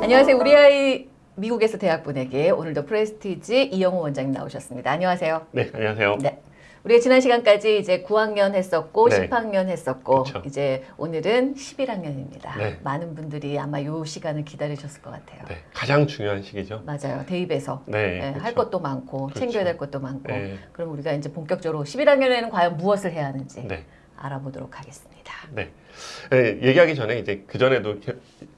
안녕하세요. 우리 아이 미국에서 대학 보내기 오늘도 프레스티지 이영호 원장님 나오셨습니다. 안녕하세요. 네, 안녕하세요. 네. 우리가 지난 시간까지 이제 9학년 했었고 네. 10학년 했었고 그쵸. 이제 오늘은 11학년입니다. 네. 많은 분들이 아마 이 시간을 기다리셨을 것 같아요. 네, 가장 중요한 시기죠. 맞아요. 대입에서 네, 네, 할. 것도 많고 그렇죠. 챙겨야 될 것도 많고 네, 그럼 우리가 이제 본격적으로 11학년에는 과연 무엇을 해야 하는지 네, 알아보도록 하겠습니다. 네. 네, 얘기하기 전에 이제 그 전에도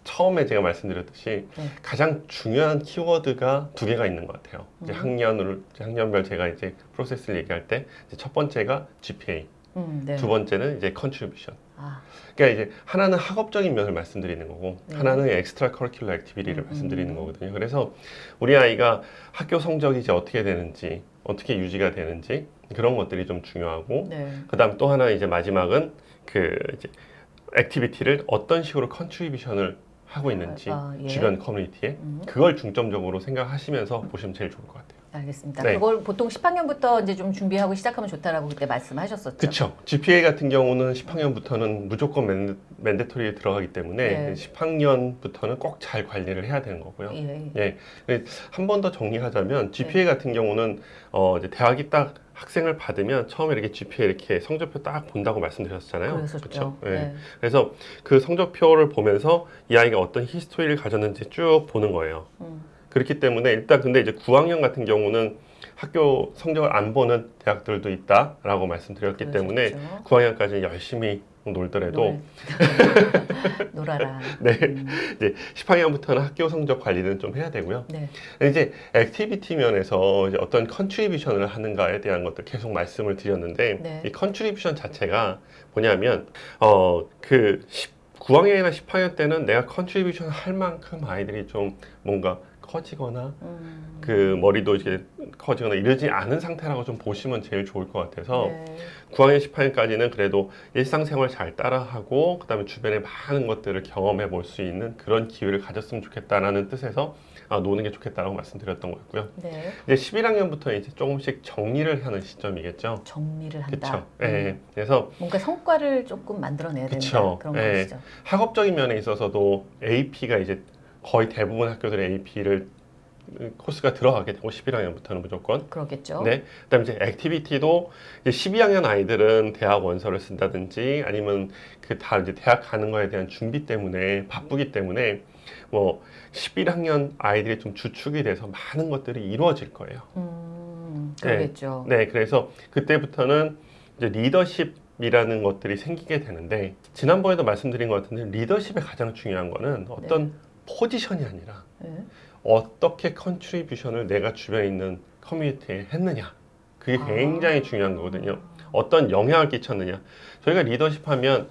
처음에 제가 말씀드렸듯이 네. 가장 중요한 키워드가 두 개가 있는 것 같아요. 이제 음. 학년을 이제 학년별 제가 이제 프로세스를 얘기할 때 첫 번째가 GPA, 음, 네. 두 번째는 이제 contribution. 아, 그러니까 이제 하나는 학업적인 면을 말씀드리는 거고 네. 하나는 extracurricular activity를 음, 말씀드리는 음. 거거든요. 그래서 우리 아이가 학교 성적이 이제 어떻게 되는지 어떻게 유지가 되는지 그런 것들이 좀 중요하고 네. 그다음 또 하나 이제 마지막은 그 이제 activity를 어떤 식으로 contribution을 하고 있는지 아, 예. 주변 커뮤니티에 음. 그걸 중점적으로 생각하시면서 보시면 제일 좋을 것 같아요. 알겠습니다. 네. 그걸 보통 10학년부터 이제 좀 준비하고 시작하면 좋다라고 그때 말씀하셨었죠. 그렇죠. GPA 같은 경우는 10학년부터는 무조건 man, mandatory에 들어가기 때문에 네. 10학년부터는 꼭 잘 관리를 해야 되는 거고요. 예. 예, 한 번 더 정리하자면 GPA 같은 경우는 어 이제 대학이 딱 학생을 받으면 처음에 이렇게 GPA 이렇게 성적표 딱 본다고 말씀드렸잖아요. 그랬었죠. 그쵸? 예. 네. 그래서 그 성적표를 보면서 이 아이가 어떤 히스토리를 가졌는지 쭉 보는 거예요. 음. 그렇기 때문에 일단 근데 이제 9학년 같은 경우는 학교 성적을 안 보는 대학들도 있다라고 말씀드렸기 때문에 그러셨죠. 9학년까지 열심히 놀더라도 놀- 놀아라. 네. 음. 이제 10학년부터는 학교 성적 관리는 좀 해야 되고요. 네. 이제 activity 면에서 이제 어떤 contribution을 하는가에 대한 것들 계속 말씀을 드렸는데 네. 이 contribution 자체가 뭐냐면 어그 9학년이나 10학년 때는 내가 contribution 할 만큼 아이들이 좀 뭔가 커지거나 음. 그 머리도 이렇게 커지거나 이러지 않은 상태라고 좀 보시면 제일 좋을 것 같아서 네. 9학년 10학년까지는 그래도 일상생활 잘 따라하고 그 다음에 주변의 많은 것들을 경험해 볼 수 있는 그런 기회를 가졌으면 좋겠다라는 뜻에서 아, 노는 게 좋겠다라고 말씀드렸던 거였고요. 네. 이제 11학년부터 이제 조금씩 정리를 하는 시점이겠죠. 정리를 한다. 그렇죠. 음. 예. 그래서 뭔가 성과를 조금 만들어내야 된다. 그쵸. 그런 예. 것이죠. 학업적인 면에 있어서도 AP가 이제 거의 대부분 학교들의 AP를 코스가 들어가게 되고 11학년부터는 무조건 그러겠죠. 네. 그다음에 이제 activity도 이제 12학년 아이들은 대학 원서를 쓴다든지 아니면 그 다 이제 대학 가는 거에 대한 준비 때문에 바쁘기 때문에 뭐 11학년 아이들이 좀 주축이 돼서 많은 것들이 이루어질 거예요. 음, 그러겠죠. 네. 그래서 그때부터는 이제 리더십이라는 것들이 생기게 되는데 지난번에도 말씀드린 것 같은데 리더십의 가장 중요한 거는 어떤 포지션이 아니라 네. 어떻게 contribution을 내가 주변에 있는 커뮤니티에 했느냐 그게 아. 굉장히 중요한 거거든요 어떤 영향을 끼쳤느냐 저희가 리더십 하면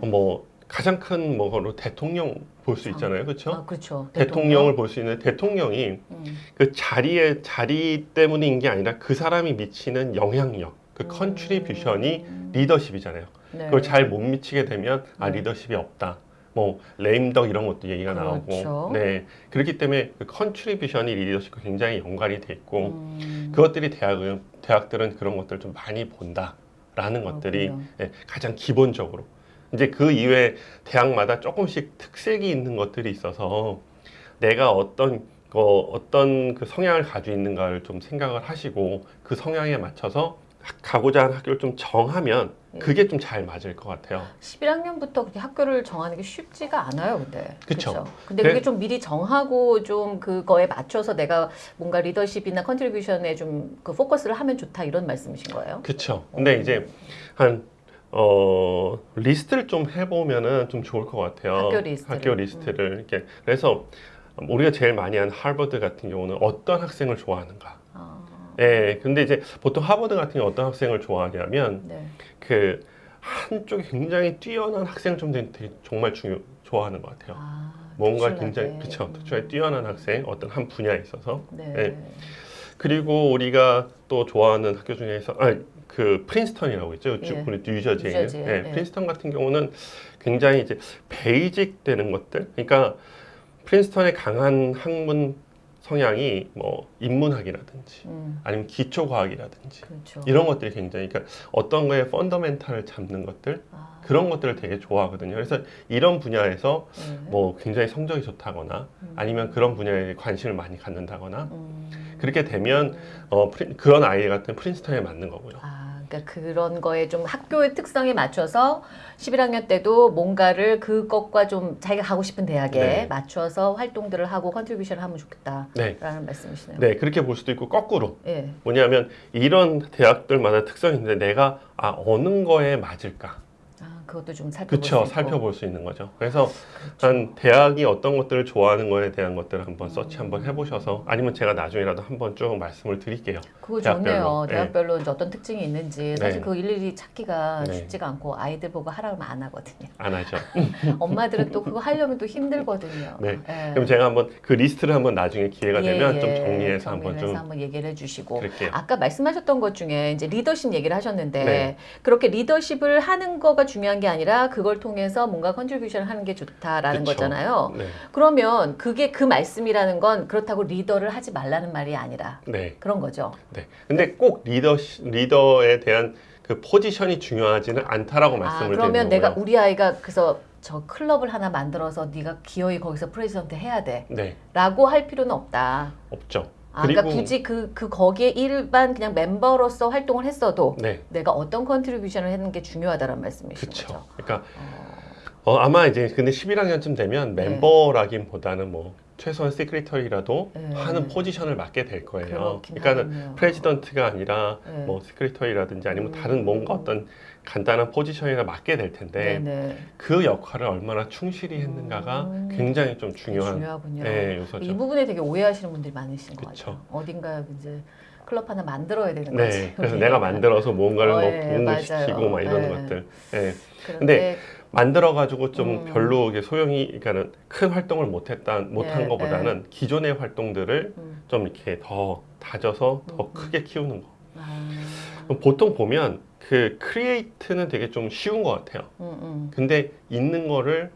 뭐 가장 큰 뭐로 대통령 볼 수 있잖아요 그렇죠 아, 그렇죠. 대통령 을 볼 수 있는 대통령이 음. 그 자리에 자리 때문인 게 아니라 그 사람이 미치는 영향력 그 음. contribution이 리더십이잖아요 네. 그걸 잘 못 미치게 되면 아 네. 리더십이 없다. 뭐 레임덕 이런 것도 얘기가 그렇죠. 나오고, 네 그렇기 때문에 그 contribution이 리더십과 굉장히 연관이 돼 있고 음, 그것들이 대학은 대학들은 그런 것들 좀 많이 본다라는 것들이 그렇군요. 예, 가장 기본적으로 이제 그 이외에 대학마다 조금씩 특색이 있는 것들이 있어서 내가 어떤 거 어떤 그 성향을 가지고 있는가를 좀 생각을 하시고 그 성향에 맞춰서 학- 가고자 하는 학교를 좀 정하면 예. 그게 좀 잘 맞을 것 같아요. 11학년부터 그렇게 학교를 정하는 게 쉽지가 않아요, 근데. 그쵸? 근데 그래- 그게 좀 미리 정하고 좀 그거에 맞춰서 내가 뭔가 리더십이나 contribution에 좀 그 포커스를 하면 좋다 이런 말씀이신 거예요? 그렇죠. 근데 이제 한 어, 리스트를 좀 해보면은 좀 좋을 것 같아요. 학교 리스트를. 학교 리스트를 이렇게 그래서 우리가 제일 많이 하는 하버드 같은 경우는 어떤 학생을 좋아하는가. 아, 예, 근데 이제 보통 하버드 같은 경우 어떤 학생을 좋아하냐면 네. 그 한쪽에 굉장히 뛰어난 학생을 좀 되게 정말 중요 좋아하는 것 같아요. 아, 뭔가 특출나게. 굉장히 그쵸 음. 특출나게 뛰어난 학생 어떤 한 분야에 있어서 네. 예. 그리고 우리가 또 좋아하는 학교 중에서 아, 그 프린스턴이라고 있죠. 예. 주- 우리 뉴저지에 있는 예, 예. 프린스턴 같은 경우는 굉장히 이제 basic 되는 것들. 그러니까 프린스턴의 강한 학문 성향이 뭐 인문학이라든지 음, 아니면 기초과학이라든지 그렇죠. 이런 것들이 굉장히 그러니까 어떤 거에 fundamental을 잡는 것들 아, 그런 것들을 되게 좋아하거든요. 그래서 이런 분야에서 네. 뭐 굉장히 성적이 좋다거나 음. 아니면 그런 분야에 관심을 많이 갖는다거나 음. 그렇게 되면 어, 프린- 그런 아이 같은 프린스턴에 맞는 거고요. 아, 그러니까 그런 거에 좀 학교의 특성에 맞춰서 11학년 때도 뭔가를 그것과 좀 자기가 가고 싶은 대학에 네. 맞춰서 활동들을 하고 contribution을 하면 좋겠다라는 네. 말씀이시네요. 네, 그렇게 볼 수도 있고 거꾸로 예. 뭐냐면 이런 대학들마다 특성이 있는데 내가 아 어느 거에 맞을까? 아, 그것도 좀 살펴볼 수 그쵸 있고. 살펴볼 수 있는 거죠. 그래서 그렇죠. 한 대학이 어떤 것들을 좋아하는 거에 대한 것들을 한번 서치 음. 한번 해보셔서 아니면 제가 나중에라도 한번 쭉 말씀을 드릴게요. 그거 대학별로. 좋네요. 네. 대학별로 이제 어떤 특징이 있는지 사실 네. 그거 일일이 찾기가 네. 쉽지가 않고 아이들 보고 하라면 안 하거든요. 안 하죠. 엄마들은 또 그거 하려면 또 힘들거든요. 네. 예. 그럼 제가 한번 그 리스트를 한번 나중에 기회가 예, 되면 좀 예. 정리해서 한번 좀 한번 얘기를 해주시고 그럴게요. 아까 말씀하셨던 것 중에 이제 리더십 얘기를 하셨는데 네. 그렇게 리더십을 하는 거가 중요한 게 아니라 그걸 통해서 뭔가 contribution을 하는 게 좋다라는 그쵸. 거잖아요. 네, 그러면 그게 그 말씀이라는 건 그렇다고 리더를 하지 말라는 말이 아니라 네, 그런 거죠. 네. 근데 꼭 리더 리더에 대한 그 포지션이 중요하지는 않다라고 아 말씀을 그러면 드리는 내가 거고요. 우리 아이가 그래서 저 클럽을 하나 만들어서 네가 기어이 거기서 president 해야 돼라고 네, 할 필요는 없다. 없죠. 아, 그러니까 굳이 그, 그 거기에 일반 그냥 멤버로서 활동을 했어도 네, 내가 어떤 contribution을 하는 게 중요하다는 말씀이신 그렇죠. 그러니까 어, 어, 아마 이제 근데 11학년쯤 되면 네. 멤버라기보다는 뭐 최소한 시크리터리라도 네. 하는 포지션을 맡게 될 거예요. 그러니까는. 프레지던트가 아니라 네. 뭐 시크리터리라든지 아니면 음. 다른 뭔가 어떤 간단한 포지션이나 맡게 될 텐데 네네. 그 역할을 얼마나 충실히 했는가가 음. 굉장히 좀 중요한 중요하군요. 네, 요소죠. 이 부분에 되게 오해하시는 분들이 많으신 것 그쵸. 같아요. 어딘가 이제 클럽 하나 만들어야 되는 거지. 네, 그래서 내가 만들어서 뭔가를 어, 뭐 예, 맞아요. 막 이런 예. 것들. 예. 그런데 만들어 가지고 좀 음. 별로 이게 소용이 그러니까는 큰 활동을 못했다 못한 예, 것보다는 기존의 활동들을 음, 좀 이렇게 더 다져서 더 음. 크게 키우는 거. 아, 보통 보면 그 create는 되게 좀 쉬운 것 같아요. 음, 음. 근데 있는 거를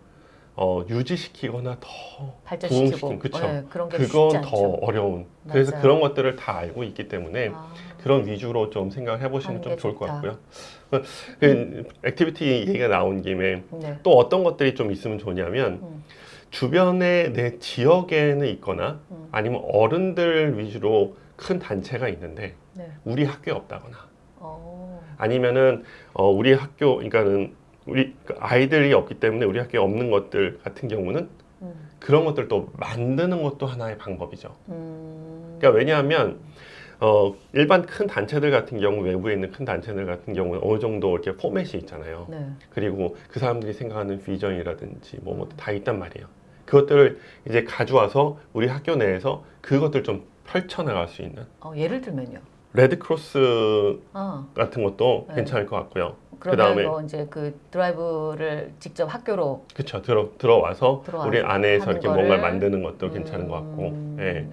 어, 유지시키거나 더 발전시키고 부흥시킨, 그쵸. 네, 그런 게 그건 더. 어려운. 그래서 맞아요. 그런 것들을 다 알고 있기 때문에 아, 그런 위주로 좀 생각을 해보시면 하는 좀게 좋을 것 좋다. 같고요. 그, 그 activity 얘기가 나온 김에 네. 또 어떤 것들이 좀 있으면 좋냐면 음. 주변에 내 지역에는 있거나 음. 아니면 어른들 위주로 큰 단체가 있는데 네. 우리 학교에 없다거나 어, 아니면은 어, 우리 학교 그러니까는 우리 그 아이들이 없기 때문에 우리 학교에 없는 것들 같은 경우는 음, 그런 것들도 만드는 것도 하나의 방법이죠. 음. 그러니까 왜냐하면 어, 일반 큰 단체들 같은 경우 외부에 있는 큰 단체들 같은 경우는 어느 정도 이렇게 포맷이 있잖아요. 네. 그리고 그 사람들이 생각하는 비전이라든지 뭐 뭐 다 있단 말이에요. 그것들을 이제 가져와서 우리 학교 내에서 그것들 좀 펼쳐나갈 수 있는 어, 예를 들면요. Red Cross 아, 같은 것도 네. 괜찮을 것 같고요. 그다음에- 뭐 이제 그 드라이브를 직접 학교로 그렇죠. 들어 들어와서 들어와서 우리 안에서 이렇게 거를- 뭔가를 만드는 것도 괜찮은 것 같고, 음, 예.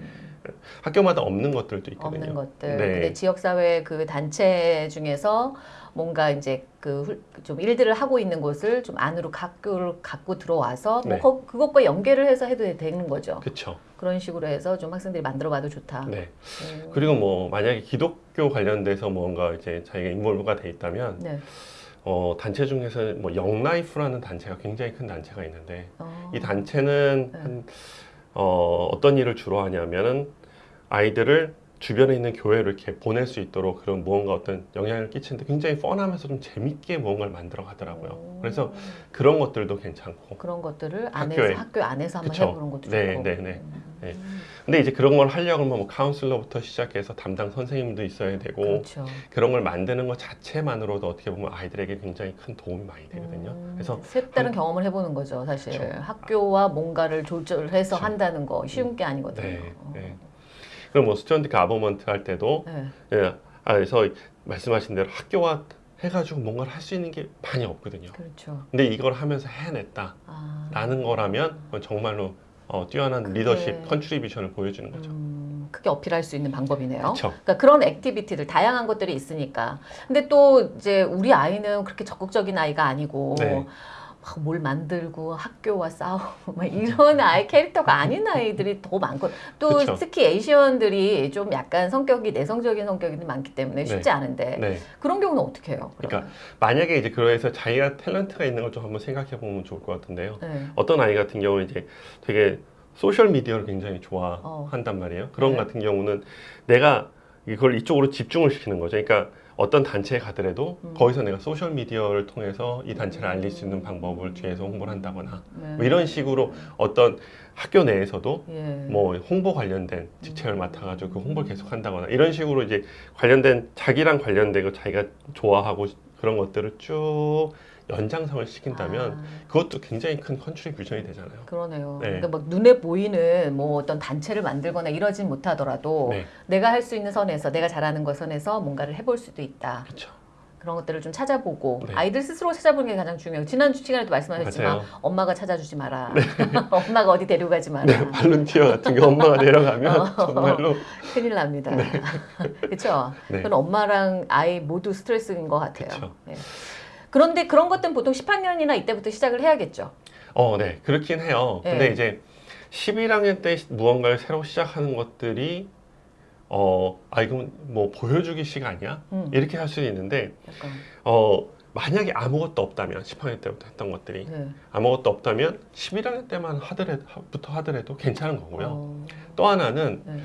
학교마다 없는 것들도 있거든요. 없는 것들. 네. 근데 지역사회 그 단체 중에서 뭔가 이제 그 좀 일들을 하고 있는 곳을 좀 안으로 학교를 갖고 들어와서 뭐 네. 거- 그것과 연계를 해서 해도 되는 거죠. 그렇죠. 그런 식으로 해서 좀 학생들이 만들어봐도 좋다. 네. 음, 그리고 뭐 만약에 기독교 관련돼서 뭔가 이제 자기가 인볼브가 돼 있다면 네. 어, 단체 중에서 뭐 영라이프라는 단체가 굉장히 큰 단체가 있는데 어, 이 단체는 네. 한, 어, 어떤 일을 주로 하냐면은 아이들을 주변에 있는 교회로 이렇게 보낼 수 있도록 그런 무언가 어떤 영향을 끼치는데 굉장히 뻔하면서 좀 재밌게 무언가를 만들어 가더라고요. 오. 그래서 그런 것들도 괜찮고. 그런 것들을 안에서 학교에. 학교 안에서 한번 그쵸. 해보는 것도 네, 좋고. 네, 네. 음, 네. 근데 이제 그런 걸 하려고 하면 뭐 카운슬러부터 시작해서 담당 선생님도 있어야 되고 그렇죠. 그런 걸 만드는 것 자체만으로도 어떻게 보면 아이들에게 굉장히 큰 도움이 많이 되거든요. 음, 그래서 색다른 한- 경험을 해보는 거죠, 사실. 그쵸. 학교와 뭔가를 조절해서 그쵸. 한다는 거 쉬운 게 아니거든요. 네, 어. 네. 그럼 뭐 student government 할 때도 네. 예, 아, 그래서 말씀하신 대로 학교와 해가지고 뭔가를 할 수 있는 게 많이 없거든요. 그렇죠. 근데 이걸 하면서 해냈다라는 아. 거라면 정말로 어, 뛰어난 그게- 리더십 contribution을 보여주는 거죠. 음, 크게 어필할 수 있는 방법이네요. 그렇죠. 그러니까 그런 activity들 다양한 것들이 있으니까. 근데 또 이제 우리 아이는 그렇게 적극적인 아이가 아니고 네. 막뭘 만들고 학교와 싸우고 막 이런 아이 캐릭터가 아닌 아이들이 더 많고 또 그쵸. 특히 에이시언들이 좀 약간 성격이 내성적인 성격이 많기 때문에 쉽지 네. 않은데 네. 그런 경우는 어떻게 해요? 그러니까 만약에 이제 그래서 자기가 탤런트가 있는 걸 좀 한번 생각해 보면 좋을 것 같은데요. 네. 어떤 아이 같은 경우는 이제 되게 소셜 미디어를 굉장히 어. 좋아한단 말이에요. 그런 네. 같은 경우는 내가 이걸 이쪽으로 집중을 시키는 거죠. 그러니까 어떤 단체에 가더라도 음. 거기서 내가 소셜 미디어를 통해서 이 단체를 알릴 수 있는 방법을 뒤에서 홍보를 한다거나 네. 뭐 이런 식으로 어떤 학교 내에서도 예. 뭐 홍보 관련된 직책을 맡아가지고 그 홍보를 계속 한다거나 이런 식으로 이제 관련된 자기랑 관련되고 자기가 좋아하고 그런 것들을 쭉 연장성을 시킨다면 아, 그것도 굉장히 큰 contribution이 되잖아요. 그렇네요. 네. 그러니까 막 눈에 보이는 뭐 어떤 단체를 만들거나 이러진 못하더라도 네, 내가 할 수 있는 선에서 내가 잘하는 것 선에서 뭔가를 해볼 수도 있다. 그렇죠. 그런 것들을 좀 찾아보고 네. 아이들 스스로 찾아보는 게 가장 중요해요. 지난 시간에도 말씀하셨지만 맞아요. 네. 엄마가 찾아주지 마라. 엄마가 어디 데려가지 마라. 네, 발룬티어 같은 게 엄마가 내려가면 어. 정말로 큰일 납니다. 그렇죠. 네. 그건 엄마랑 아이 모두 스트레스인 것 같아요. 그런데 그런 것들은 보통 10학년이나 이때부터 시작을 해야겠죠. 어, 네, 그렇긴 해요. 네. 근데 이제 11학년 때 무언가를 새로 시작하는 것들이 어, 아 이건 뭐 보여주기 아니야? 음, 이렇게 할 수는 있는데 약간 어, 만약에 아무것도 없다면 10학년 때부터 했던 것들이 네. 아무것도 없다면 11학년 때만 하더라도 하더라도 괜찮은 거고요. 어, 또 하나는 네.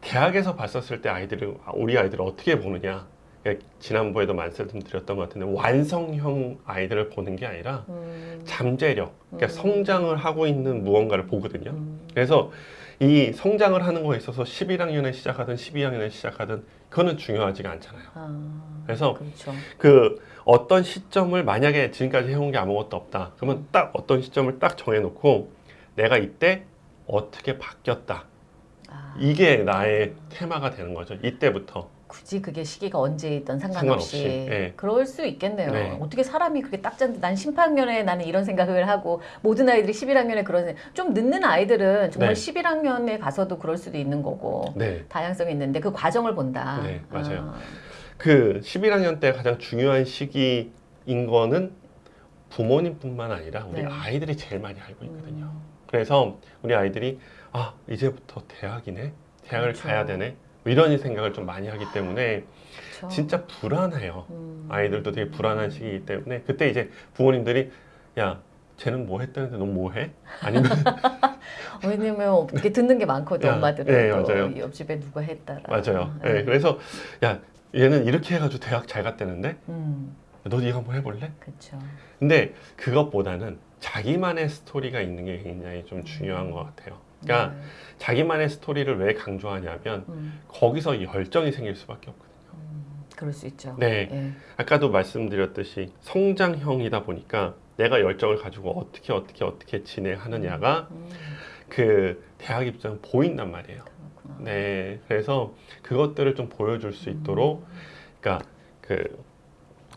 대학에서 봤었을 때 아이들을 우리 아이들을 어떻게 보느냐. 그러니까 지난번에도 말씀드렸던 것 같은데 완성형 아이들을 보는 게 아니라 음, 잠재력, 그러니까 음. 성장을 하고 있는 무언가를 보거든요. 음, 그래서 이 성장을 하는 거에 있어서 11학년에 시작하든 12학년에 시작하든 그거는 중요하지가 않잖아요. 아, 그래서 그렇죠. 그 어떤 시점을 만약에 지금까지 해온 게 아무것도 없다. 그러면 딱 어떤 시점을 딱 정해놓고 내가 이때 어떻게 바뀌었다. 아, 이게 나의 테마가 되는 거죠. 이때부터. 굳이 그게 시기가 언제이든 상관없이, 상관없이, 예. 그럴 수 있겠네요. 네. 어떻게 사람이 그렇게 딱 짠데 난 10학년에 나는 이런 생각을 하고 모든 아이들이 11학년에 그런 좀 늦는 아이들은 정말 네. 11학년에 가서도 그럴 수도 있는 거고 네. 다양성이 있는데 그 과정을 본다. 네, 맞아요. 아, 그 11학년 때 가장 중요한 시기인 거는 부모님뿐만 아니라 우리 네. 아이들이 제일 많이 알고 있거든요. 음, 그래서 우리 아이들이 아 이제부터 대학이네 대학을 그렇죠. 가야 되네 뭐 이런 생각을 좀 많이 하기 때문에 그렇죠. 진짜 불안해요 음. 아이들도 되게 불안한 시기이기 때문에 그때 이제 부모님들이 야 쟤는 뭐 했다는데 넌 뭐 해? 아니면 왜냐면 이렇게 듣는 게 많거든 야, 엄마들은 네, 또 맞아요. 옆집에 누가 했다라. 맞아요 네. 네, 그래서 야 얘는 이렇게 해가지고 대학 잘 갔다는데 음, 너도 이거 한번 해볼래? 그렇죠. 근데 그것보다는 자기만의 스토리가 있는 게 굉장히 좀 중요한 것 같아요 그러니까 네. 자기만의 스토리를 왜 강조하냐면 음, 거기서 열정이 생길 수밖에 없거든요 음, 그럴 수 있죠. 네. 예. 아까도 말씀드렸듯이 성장형이다 보니까 내가 열정을 가지고 어떻게 어떻게 어떻게 진행하느냐가 음, 그 대학 입장 보인단 말이에요. 그렇구나. 네, 그래서 그것들을 좀 보여줄 수 있도록, 그러니까 그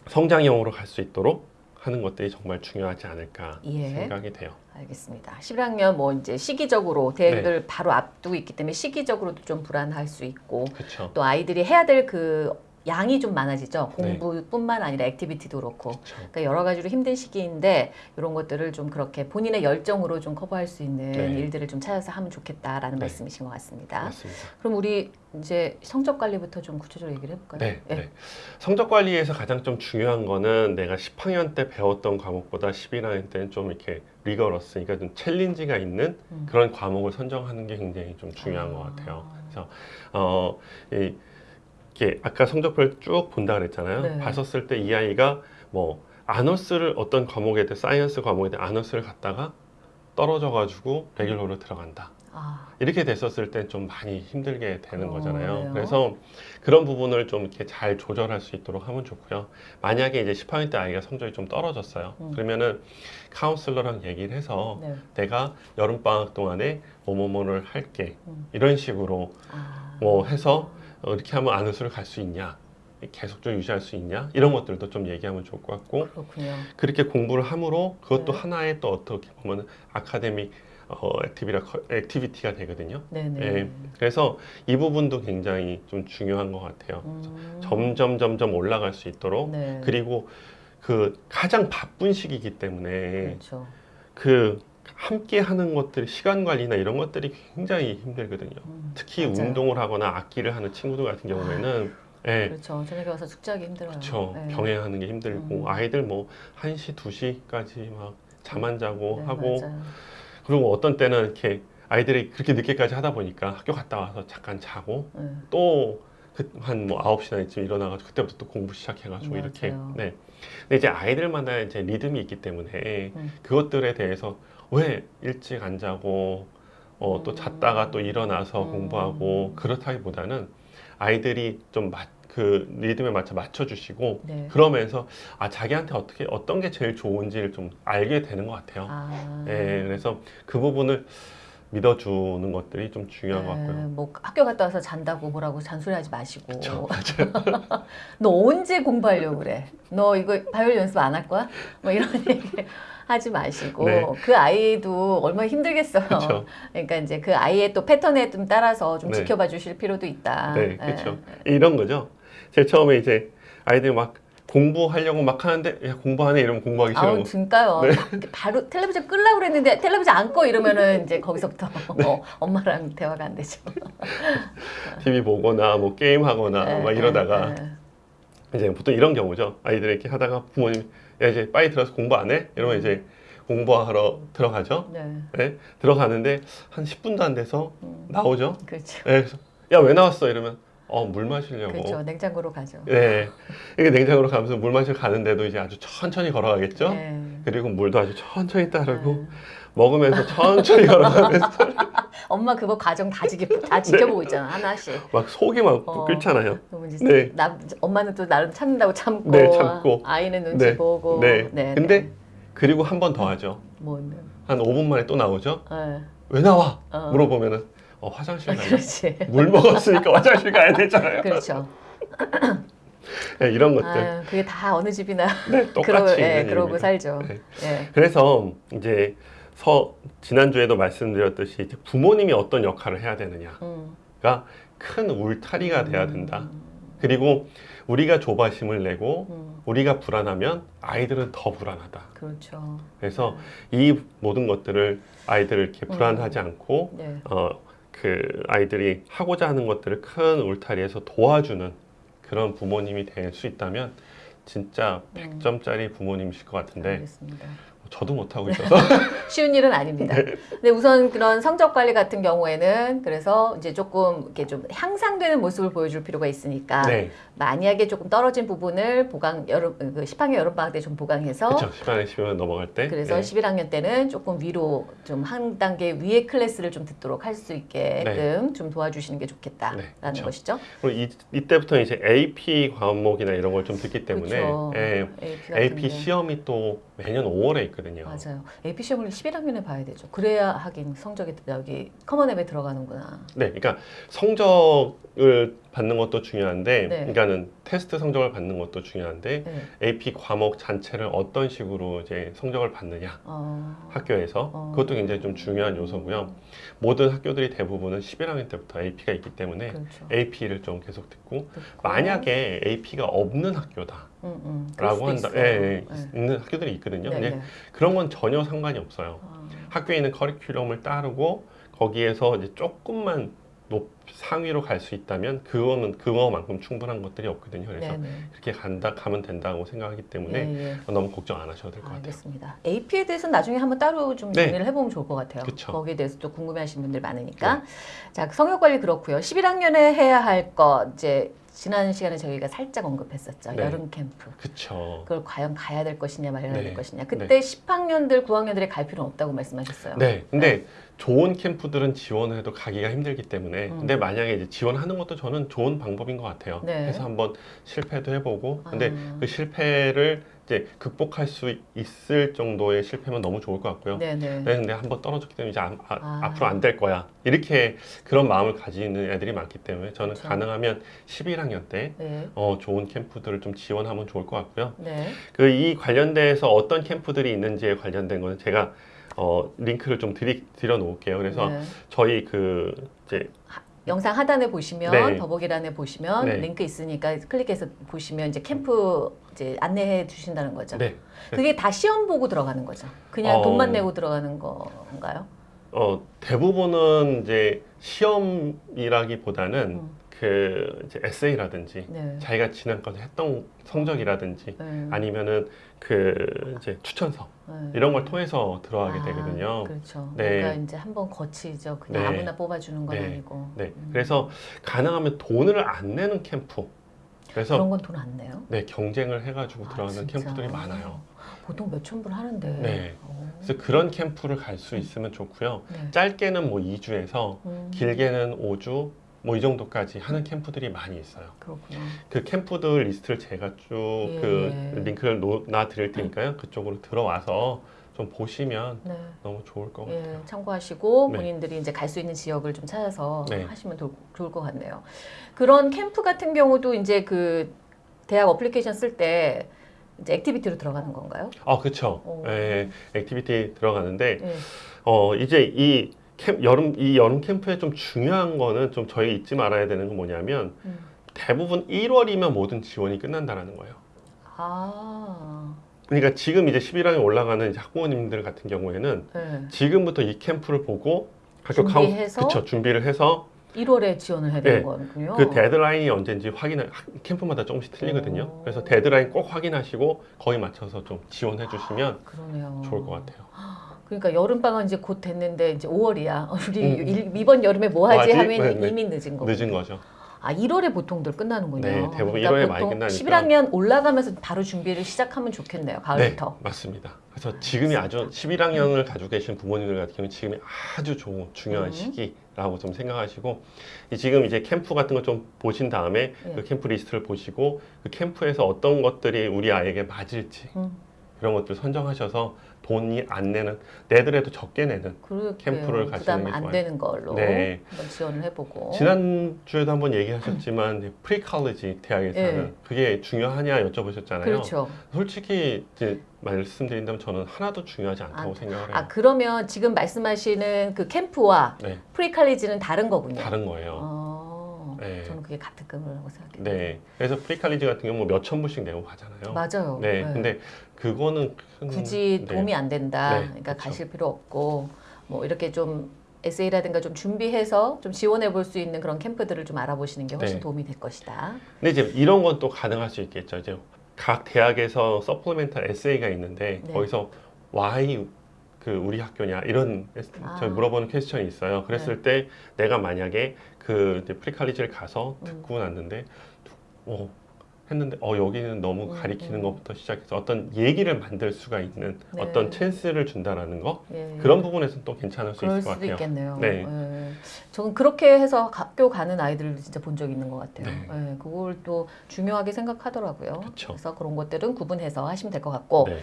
성장형으로 갈 수 있도록 하는 것들이 정말 중요하지 않을까 예. 생각이 돼요. 알겠습니다. 11학년 뭐 이제 시기적으로 대학을 네. 바로 앞두고 있기 때문에 시기적으로도 좀 불안할 수 있고 그렇죠. 또 아이들이 해야 될 그 양이 좀 많아지죠. 네. 공부뿐만 아니라 activity도 그렇고. 그러니까 여러 가지로 힘든 시기인데 이런 것들을 좀 그렇게 본인의 열정으로 좀 커버할 수 있는 네. 일들을 좀 찾아서 하면 좋겠다라는 네. 말씀이신 것 같습니다. 맞습니다. 그럼 우리 이제 성적 관리부터 좀 구체적으로 얘기를 해볼까요? 네, 예. 네. 성적 관리에서 가장 좀 중요한 거는 내가 10학년 때 배웠던 과목보다 11학년 때는 좀 이렇게 리거러스, 그러니까 좀 챌린지가 있는 음. 그런 과목을 선정하는 게 굉장히 좀 중요한 것 같아요. 그래서 어, 이, 이렇게 아까 성적표를 쭉 본다 그랬잖아요. 네. 봤었을 때 이 아이가 뭐 honors를 어떤 과목에 대해 science 과목에 대해 honors를 갖다가 떨어져가지고 regular로 들어간다. 아, 이렇게 됐었을 땐좀 많이 힘들게 되는 어, 거잖아요. 그래요? 그래서 그런 부분을 좀 이렇게 잘 조절할 수 있도록 하면 좋고요. 만약에 이제 10학년 때 아이가 성적이 좀 떨어졌어요. 음. 그러면은 카운슬러랑 얘기를 해서 네. 내가 여름 방학 동안에 뭐뭐뭐를 할게 음. 이런 식으로 아. 뭐 해서 어, 이렇게 하면 honors를 갈 수 있냐 계속 좀 유지할 수 있냐 이런 것들도 좀 얘기하면 좋을 것 같고 그렇군요. 그렇게 공부를 함으로 그것도 네. 하나의 또 어떻게 보면 academic 어, activity라, activity가 되거든요. 네네. 예. 그래서 이 부분도 굉장히 좀 중요한 것 같아요. 음. 점점 점점 올라갈 수 있도록 네. 그리고 그 가장 바쁜 시기이기 때문에 그렇죠. 그 함께 하는 것들 시간 관리나 이런 것들이 굉장히 힘들거든요. 음, 특히 맞아요. 운동을 하거나 악기를 하는 친구들 같은 경우에는 예, 그렇죠. 저녁에 와서 숙제하기 힘들어요. 그렇죠. 네. 병행하는 게 힘들고 음. 아이들 뭐 1시, 2시까지 막 잠 안 자고 네, 하고 맞아요. 그리고 어떤 때는 이렇게 아이들이 그렇게 늦게까지 하다 보니까 학교 갔다 와서 잠깐 자고 네. 또한뭐 9시나 이쯤 일어나가지고 그때부터 또 공부 시작해가지고 맞아요. 이렇게 네. 근데 이제 아이들마다 이제 리듬이 있기 때문에 음. 그것들에 대해서 왜 일찍 안 자고 어, 또 음. 잤다가 또 일어나서 음. 공부하고 그렇다기보다는 아이들이 좀 그 리듬에 맞춰 맞춰주시고 네. 그러면서 아 자기한테 어떻게 어떤 게 제일 좋은지를 좀 알게 되는 것 같아요. 아. 예, 그래서 그 부분을 믿어주는 것들이 좀 중요한 것 네, 같고요. 뭐 학교 갔다 와서 잔다고 뭐라고 잔소리하지 마시고. 그렇죠. 너 언제 공부하려고 그래? 너 이거 바이올 연습 안 할 거야? 뭐 이런 얘기 하지 마시고 네. 그 아이도 얼마나 힘들겠어요. 그렇죠. 그러니까 이제 그 아이의 또 패턴에 좀 따라서 좀 네. 지켜봐 주실 필요도 있다. 네, 예. 그렇죠. 이런 거죠. 제일 처음에 이제 아이들이 막 공부하려고 막 하는데 야 공부하네 이러면 공부하기 아우 싫어. 진짜요. 네. 바로 텔레비전 끌라고 그랬는데 텔레비전 안 꺼 이러면은 이제 거기서부터 네. 어, 엄마랑 대화가 안 되죠. TV 보거나 뭐 게임 하거나 네, 막 이러다가 네, 이제 보통 이런 경우죠. 아이들이 이렇게 하다가 부모님 야 이제 빨리 들어서 공부 안 해? 이러면 이제 공부하러 들어가죠. 네. 네, 들어가는데 한 10분도 안 돼서 음, 나오죠. 그렇죠. 네, 그래서 야왜 나왔어? 이러면 어 물 마시려고. 그렇죠. 냉장고로 가죠. 네, 이게 냉장고로 가면서 물 마시러 가는데도 이제 아주 천천히 걸어가겠죠. 네. 그리고 물도 아주 천천히 따르고 네. 먹으면서 천천히 걸어가면서 엄마 그거 과정 다, 지켜, 다 지켜보고 있잖아 하나씩. 막 속이 막 어. 끓잖아요. 네. 나, 엄마는 또 나름 참는다고 참고, 네, 참고. 아이는 눈치 네, 보고. 네. 네, 근데 네. 그리고 한 번 더 하죠. 뭐, 한 5분 만에 또 나오죠. 네. 왜 나와? 어. 물어보면은 어, 화장실. 그렇지. 물 먹었으니까 화장실 가야 되잖아요. 그렇죠. 네, 이런 것들 아유, 그게 다 어느 집이나 네, 똑같이 그러, 예, 그러고 일입니다. 살죠. 네. 예. 그래서 이제 서 지난주에도 말씀드렸듯이 부모님이 어떤 역할을 해야 되느냐가 음. 큰 울타리가 돼야 된다. 그리고 우리가 조바심을 내고 음, 우리가 불안하면 아이들은 더 불안하다. 그렇죠. 그래서 이 모든 것들을 아이들을 이렇게 불안하지 않고 네. 어, 그 아이들이 하고자 하는 것들을 큰 울타리에서 도와주는 그런 부모님이 될 수 있다면 진짜 음. 100점짜리 부모님이실 것 같은데 알겠습니다. 저도 못하고 있어서 쉬운 일은 아닙니다. 근데 우선 그런 성적 관리 같은 경우에는 그래서 이제 조금 이렇게 좀 향상되는 모습을 보여줄 필요가 있으니까 네 만약에 조금 떨어진 부분을 보강 여름 그 10학년 여름 방학 때 좀 보강해서 그렇죠 10만 10만 넘어갈 때 그래서 네. 11학년 때는 조금 위로 좀 한 단계 위의 클래스를 좀 듣도록 할 수 있게끔 좀 도와주시는 게 좋겠다라는 네, 그렇죠. 것이죠. 그리고 이, 이때부터 이제 AP 과목이나 이런 걸 좀 듣기 때문에 그렇죠. 예, AP, AP 게. 시험이 또 매년 5월에 있거든요. 맞아요. AP 시험을 11학년에 봐야 되죠. 그래야 하긴 성적이 여기 Common App에 들어가는구나. 네, 그러니까 성적을 받는 것도 중요한데, 네. 그러니까는 테스트 성적을 받는 것도 중요한데 네. AP 과목 전체를 어떤 식으로 이제 성적을 받느냐 어, 학교에서 어. 그것도 굉장히 좀 중요한 요소고요. 모든 학교들이 대부분은 11학년 때부터 AP가 있기 때문에 그렇죠. AP를 좀 계속 듣고 듣고. 만약에 AP가 없는 학교다라고 음, 음, 수도 한다. 예, 예, 네. 있는 학교들이 있거든요. 네, 근데 네. 그런 건 전혀 상관이 없어요. 어, 학교에 있는 커리큘럼을 따르고 거기에서 이제 조금만 높 상위로 갈 수 있다면 그거는 그거만큼 충분한 것들이 없거든요. 그래서 네, 네. 그렇게 간다 가면 된다고 생각하기 때문에 예, 예. 너무 걱정 안 하셔도 될것 같아요. 알겠습니다. AP에 대해서는 나중에 한번 따로 좀 네. 정리를 해보면 좋을 것 같아요. 그쵸. 거기에 대해서 또 궁금해하시는 분들 많으니까. 자, 성역 관리 그렇고요. 11학년에 해야 할 것 이제 지난 시간에 저희가 살짝 언급했었죠. 네. 여름 캠프. 그쵸. 그걸 과연 가야 될 것이냐 말아야 네. 될 것이냐. 그때 10학년들, 9학년들이 갈 필요는 없다고 말씀하셨어요. 네, 근데 좋은 캠프들은 지원해도 가기가 힘들기 때문에 음. 근데 만약에 이제 지원하는 것도 저는 좋은 방법인 것 같아요. 네. 그래서 한번 실패도 해보고 근데 아. 그 실패를 이제 극복할 수 있을 정도의 실패면 너무 좋을 것 같고요. 네, 네. 네, 근데 한번 떨어졌기 때문에 이제 아, 아. 앞으로 안 될 거야. 이렇게 그런 마음을 가지는 애들이 많기 때문에 저는 그렇죠. 가능하면 11학년 때 네. 어, 좋은 캠프들을 좀 지원하면 좋을 것 같고요. 네. 그 이 관련돼서 어떤 캠프들이 있는지에 관련된 거는 제가 어, 링크를 좀 드리, 드려 놓을게요. 그래서 네. 저희 그 이제 영상 하단에 보시면 네. 더보기란에 보시면 네. 링크 있으니까 클릭해서 보시면 이제 캠프 이제 안내해 주신다는 거죠. 네. 그게 다 시험 보고 들어가는 거죠. 그냥 어. 돈만 내고 들어가는 건가요? 어, 대부분은 이제 시험이라기보다는 음. 그 이제 에세이라든지 네. 자기가 지난번에 했던 성적이라든지 네. 아니면은 그 이제 추천서 네. 이런 걸 통해서 들어가게 아, 되거든요. 그렇죠. 네. 뭔가 이제 한번 거치죠. 그냥 네. 아무나 뽑아주는 건 네. 아니고. 네. 음. 그래서 가능하면 돈을 안 내는 캠프. 그래서 그런 건 돈 안 내요? 네, 경쟁을 해가지고 아, 들어가는 진짜? 캠프들이 많아요. 보통 몇천 불 하는데. 네. 오. 그래서 그런 캠프를 갈 수 있으면 좋고요. 네. 짧게는 뭐 2주에서 음, 길게는 5주 뭐 이 정도까지 하는 캠프들이 많이 있어요. 그렇구나. 그 캠프들 리스트를 제가 쭉그 예. 링크를 놔 드릴 테니까요. 그쪽으로 들어와서 좀 보시면 네. 너무 좋을 것 예, 같아요. 참고하시고 네. 본인들이 이제 갈 수 있는 지역을 좀 찾아서 네. 하시면 도- 좋을 것 같네요. 그런 캠프 같은 경우도 이제 그 대학 어플리케이션 쓸때 이제 activity로 들어가는 건가요? 아, 그렇죠. 오. 예, activity 들어가는데 예. 어 이제 이 캠, 여름 이 여름 캠프에 좀 중요한 거는 좀 저희 잊지 말아야 되는 건 뭐냐면 음. 대부분 1월이면 모든 지원이 끝난다라는 거예요. 아, 그러니까 지금 이제 11학년 올라가는 이제 학부모님들 같은 경우에는 네. 지금부터 이 캠프를 보고 학교 준비해서? 그쵸 준비를 해서 1월에 지원을 해야 되는 네. 거군요. 그 데드라인이 언제인지 확인을 학- 캠프마다 조금씩 틀리거든요. 오. 그래서 데드라인 꼭 확인하시고 거기 맞춰서 좀 지원해 주시면 그러네요. 좋을 것 같아요. 그러니까 여름 방학 이제 곧 됐는데 이제 5월이야. 우리 음. 일- 이번 여름에 뭐 하지 뭐 하지? 하면 네, 네. 이미 늦은 거고. 늦은 거죠. 아 1월에 보통들 끝나는군요. 네, 대부분 그러니까 1월에 많이 끝나니까. 11학년 올라가면서 바로 준비를 시작하면 좋겠네요. 네, 가을부터. 맞습니다. 그래서 지금이 아주 11학년을 가지고 계신 부모님들 같은 경우는 지금이 아주 좋은 중요한 음. 시기라고 좀 생각하시고 이 지금 이제 캠프 같은 거 좀 보신 다음에 예. 그 캠프 리스트를 보시고 그 캠프에서 어떤 것들이 우리 아이에게 맞을지 음. 그런 것들 선정하셔서 돈이 안 내는 내더라도 적게 내는 그렇게 캠프를 가시는 게안 좋아요. 되는 걸로 네. 한번 지원을 해보고. 지난 주에도 한번 얘기하셨지만 pre-college 대학에서는 예. 그게 중요하냐 여쭤보셨잖아요. 그렇죠. 솔직히 이제 말씀드린다면 저는 하나도 중요하지 않다고 아, 생각을 해요. 아 그러면 지금 말씀하시는 그 캠프와 네, 프리칼리지는 다른 거군요. 다른 거예요. 어, 네. 저는 그게 같은 급이라고 생각해요. 네, 그래서 pre-college 같은 경우 뭐 몇천 불씩 내고 가잖아요. 맞아요. 네, 네. 근데 그거는 큰- 굳이 네. 도움이 안 된다. 네, 그러니까 그렇죠. 가실 필요 없고 뭐 이렇게 좀 에세이라든가 좀 준비해서 좀 지원해 볼 수 있는 그런 캠프들을 좀 알아보시는 게 훨씬 네. 도움이 될 것이다. 근데 이제 이런 건 또 가능할 수 있겠죠. 이제 각 대학에서 supplemental 에세이가 있는데 네. 거기서 why 그 우리 학교냐 이런 아. 저 물어보는 question이 있어요. 그랬을 때 내가 만약에 그 프리칼리지를 가서 음. 듣고 났는데 어 했는데 어 여기는 너무 음, 가리키는 음. 것부터 시작해서 어떤 얘기를 만들 수가 있는 네. 어떤 찬스를 준다라는 거 예. 그런 부분에서는 또 괜찮을 수 있을 것 같아요. 있겠네요. 네. 예. 저는 그렇게 해서 학교 가는 아이들을 진짜 본 적이 있는 것 같아요. 네. 예, 그걸 또 중요하게 생각하더라고요. 그쵸. 그래서 그런 것들은 구분해서 하시면 될 것 같고, 네.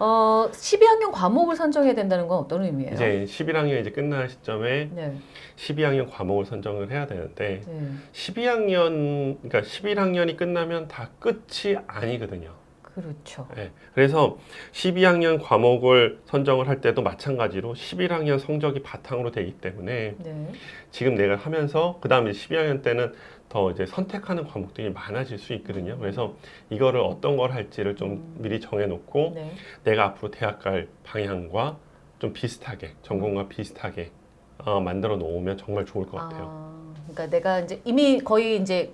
어, 12학년 과목을 선정해야 된다는 건 어떤 의미예요? 이제 11학년 이제 끝날 시점에 네. 12학년 과목을 선정을 해야 되는데 네. 12학년 그러니까 11학년이 끝나면 다 끝이 아니거든요. 그렇죠. 네. 그래서 12학년 과목을 선정을 할 때도 마찬가지로 11학년 성적이 바탕으로 되기 때문에 네. 지금 내가 하면서 그 다음에 12학년 때는 더 이제 선택하는 과목들이 많아질 수 있거든요. 그래서 이거를 어떤 걸 할지를 좀 음. 미리 정해 놓고 네. 내가 앞으로 대학 갈 방향과 좀 비슷하게 전공과 비슷하게 어, 만들어 놓으면 정말 좋을 것 같아요. 아, 그러니까 내가 이제 이미 거의 이제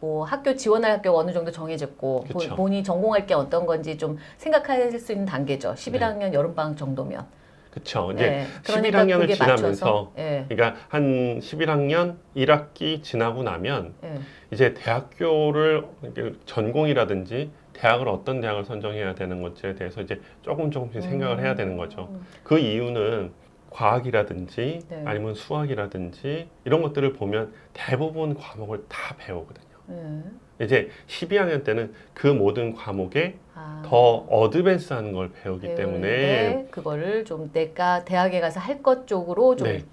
뭐 학교 지원할 학교가 어느 정도 정해졌고 본-. 본인이 전공할 게 어떤 건지 좀 생각할 수 있는 단계죠. 11학년 여름방학 정도면. 그렇죠. 이제 네. 11학년을 그게 지나면서 맞춰서, 예. 그러니까 한 11학년 1학기 지나고 나면 예. 이제 대학교를 전공이라든지 대학을 어떤 대학을 선정해야 되는 건지에 대해서 이제 조금 조금씩 생각을 해야 되는 거죠. 음. 그 이유는 과학이라든지 네. 아니면 수학이라든지 이런 것들을 보면 대부분 과목을 다 배우거든요. 예. 이제 12학년 때는 그 모든 과목에 아, 더 어드밴스한 걸 배우기 때문에 그거를 좀 내가 대학에 가서 할 것 쪽으로 좀 네.